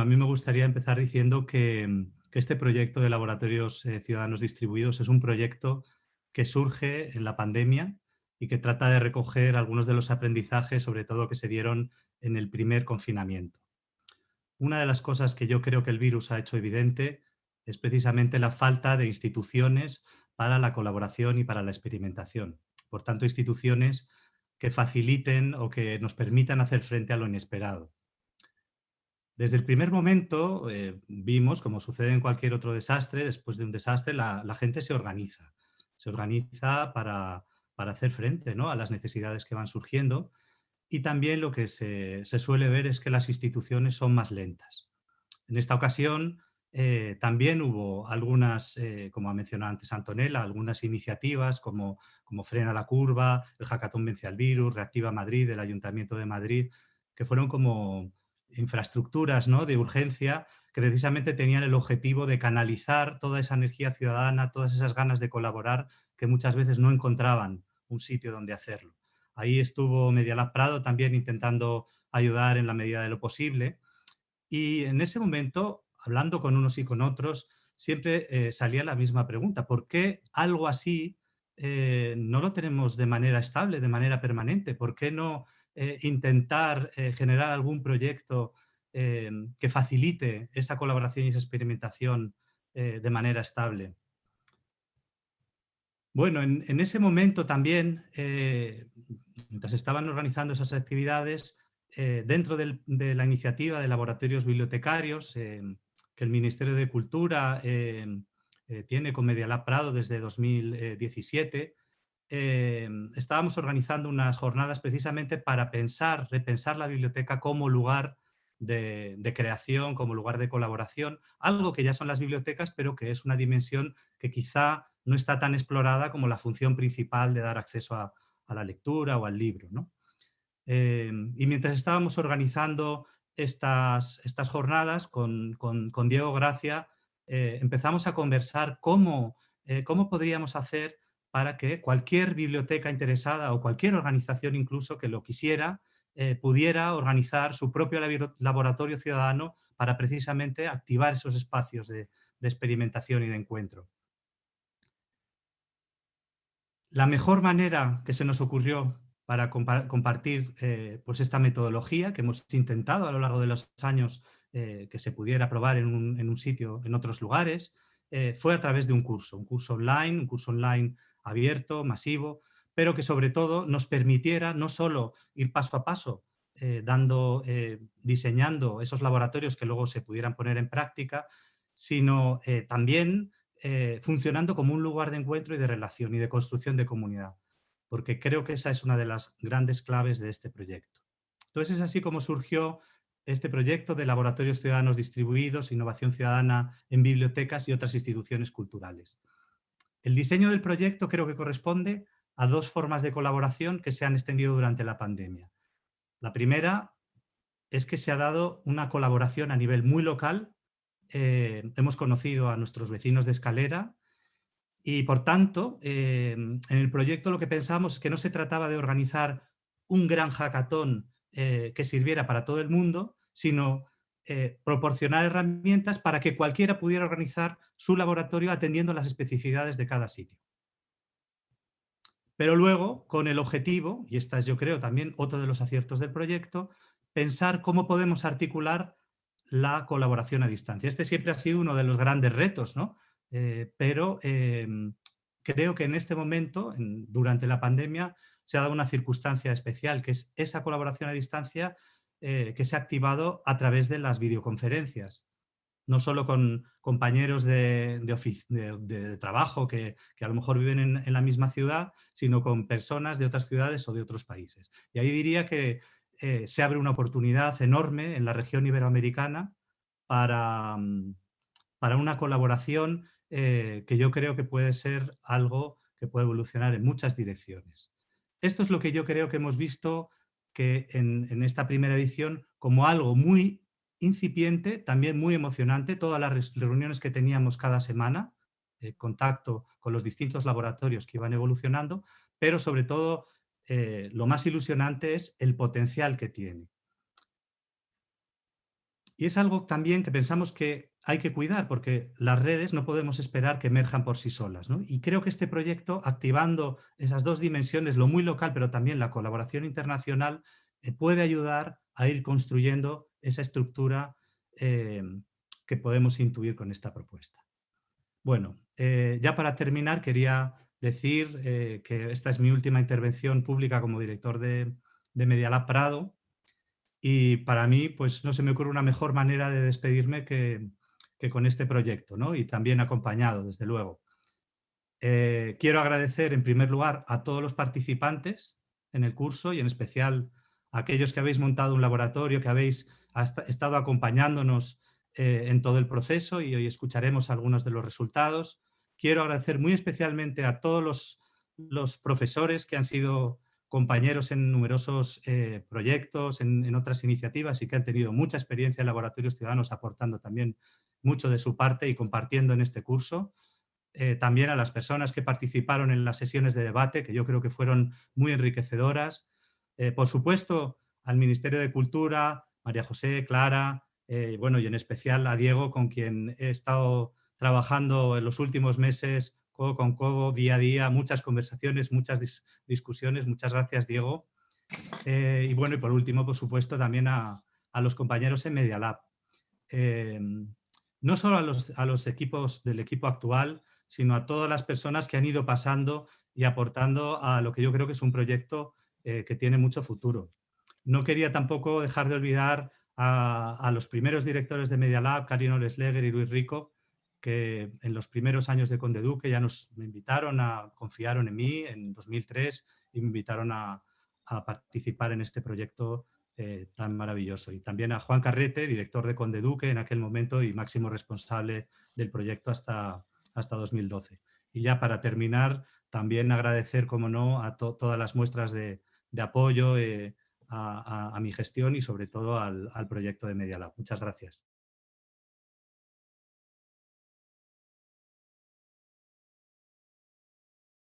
A mí me gustaría empezar diciendo que, este proyecto de laboratorios eh, ciudadanos distribuidos es un proyecto que surge en la pandemia y que trata de recoger algunos de los aprendizajes, sobre todo que se dieron en el primer confinamiento. Una de las cosas que yo creo que el virus ha hecho evidente es precisamente la falta de instituciones para la colaboración y para la experimentación. Por tanto, instituciones que faciliten o que nos permitan hacer frente a lo inesperado. Desde el primer momento eh, vimos, como sucede en cualquier otro desastre, después de un desastre la, gente se organiza. Se organiza para, hacer frente ¿no? a las necesidades que van surgiendo y también lo que se, suele ver es que las instituciones son más lentas. En esta ocasión eh, también hubo algunas, eh, como ha mencionado antes Antonella, algunas iniciativas como, como Frena la Curva, el Hackathon Vence al Virus, Reactiva Madrid, el Ayuntamiento de Madrid, que fueron como infraestructuras ¿no? de urgencia que precisamente tenían el objetivo de canalizar toda esa energía ciudadana, todas esas ganas de colaborar que muchas veces no encontraban un sitio donde hacerlo. Ahí estuvo Medialab Prado también intentando ayudar en la medida de lo posible y en ese momento, hablando con unos y con otros, siempre eh, salía la misma pregunta, ¿por qué algo así eh, no lo tenemos de manera estable, de manera permanente? ¿Por qué no eh, intentar eh, generar algún proyecto eh, que facilite esa colaboración y esa experimentación de manera estable. Bueno, en, ese momento también, mientras estaban organizando esas actividades, dentro de la iniciativa de laboratorios bibliotecarios que el Ministerio de Cultura tiene con Medialab Prado desde 2017, Em, estábamos organizando unas jornadas precisamente para pensar, repensar la biblioteca como lugar de, creación, como lugar de colaboración, algo que ya son las bibliotecas, pero que es una dimensión que quizá no está tan explorada como la función principal de dar acceso a, la lectura o al libro. Em, y mientras estábamos organizando estas, estas jornadas con, Diego Gracia, eh, empezamos a conversar cómo, eh, cómo podríamos hacer para que cualquier biblioteca interesada o cualquier organización incluso que lo quisiera, eh, pudiera organizar su propio laboratorio ciudadano para precisamente activar esos espacios de, experimentación y de encuentro. La mejor manera que se nos ocurrió para compartir eh, pues esta metodología que hemos intentado a lo largo de los años eh, que se pudiera probar en un, en un, sitio, en otros lugares, fue a través de un curso, un curso online, un curso online abierto, masivo, pero que sobre todo nos permitiera no solo ir paso a paso, eh, dando, eh, diseñando esos laboratorios que luego se pudieran poner en práctica, sino eh, también funcionando como un lugar de encuentro y de relación y de construcción de comunidad, porque creo que esa es una de las grandes claves de este proyecto. Entonces es así como surgió este proyecto de laboratorios ciudadanos distribuidos, innovación ciudadana en bibliotecas y otras instituciones culturales. El diseño del proyecto creo que corresponde a dos formas de colaboración que se han extendido durante la pandemia. La primera es que se ha dado una colaboración a nivel muy local. Eh, hemos conocido a nuestros vecinos de Escalera y, por tanto, eh, en el proyecto lo que pensamos es que no se trataba de organizar un gran hackathon eh, que sirviera para todo el mundo, sino eh, proporcionar herramientas para que cualquiera pudiera organizar su laboratorio atendiendo las especificidades de cada sitio. Pero luego, con el objetivo, y esta es yo creo también otro de los aciertos del proyecto, pensar cómo podemos articular la colaboración a distancia. Este siempre ha sido uno de los grandes retos, ¿no? Eh, pero em, creo que en este momento, durante la pandemia, se ha dado una circunstancia especial, que es esa colaboración a distancia eh, que se ha activado a través de las videoconferencias. No solo con compañeros de, trabajo que, a lo mejor viven en, la misma ciudad, sino con personas de otras ciudades o de otros países. Y ahí diría que eh, se abre una oportunidad enorme en la región iberoamericana para, mm, para una colaboración eh, que yo creo que puede ser algo que puede evolucionar en muchas direcciones. Esto es lo que yo creo que hemos visto que en, esta primera edición como algo muy incipiente, también muy emocionante, todas las reuniones que teníamos cada semana, eh, contacto con los distintos laboratorios que iban evolucionando, pero sobre todo eh, lo más ilusionante es el potencial que tiene. Y es algo también que pensamos que hay que cuidar, porque las redes no podemos esperar que emerjan por sí solas. Y creo que este proyecto, activando esas dos dimensiones, lo muy local, pero también la colaboración internacional, eh, puede ayudar a ir construyendo esa estructura eh, que podemos intuir con esta propuesta. Bueno, eh, ya para terminar quería decir que esta es mi última intervención pública como director de, de Medialab Prado y para mí, pues no se me ocurre una mejor manera de despedirme que, con este proyecto, ¿no? Y también acompañado, desde luego. Eh, quiero agradecer en primer lugar a todos los participantes en el curso y en especial a aquellos que habéis montado un laboratorio, que habéis estado acompañándonos eh, en todo el proceso y hoy escucharemos algunos de los resultados. Quiero agradecer muy especialmente a todos los profesores que han sido compañeros en numerosos eh, proyectos, en, otras iniciativas y que han tenido mucha experiencia en laboratorios ciudadanos aportando también mucho de su parte y compartiendo en este curso. Eh, también a las personas que participaron en las sesiones de debate, que yo creo que fueron muy enriquecedoras. Eh, por supuesto, al Ministerio de Cultura, María José, Clara, bueno, y en especial a Diego, con quien he estado trabajando en los últimos meses codo con codo, día a día, muchas conversaciones, muchas discusiones. Muchas gracias, Diego. Eh, y bueno, y por último, por supuesto, también a, los compañeros en Media Lab. Eh, no solo a los, a los equipos del equipo actual, sino a todas las personas que han ido pasando y aportando a lo que yo creo que es un proyecto eh, que tiene mucho futuro. No quería tampoco dejar de olvidar a, a los primeros directores de Media Lab, Karino Lesleger y Luis Rico, que en los primeros años de Conde Duque ya nos me invitaron a, confiaron en mí en 2003 y me invitaron a, participar en este proyecto eh, tan maravilloso. Y también a Juan Carrete, director de Conde Duque en aquel momento y máximo responsable del proyecto hasta, hasta 2012. Y ya para terminar, también agradecer, como no, a todas las muestras de, apoyo eh, a, mi gestión y sobre todo al, al proyecto de Media Lab. Muchas gracias.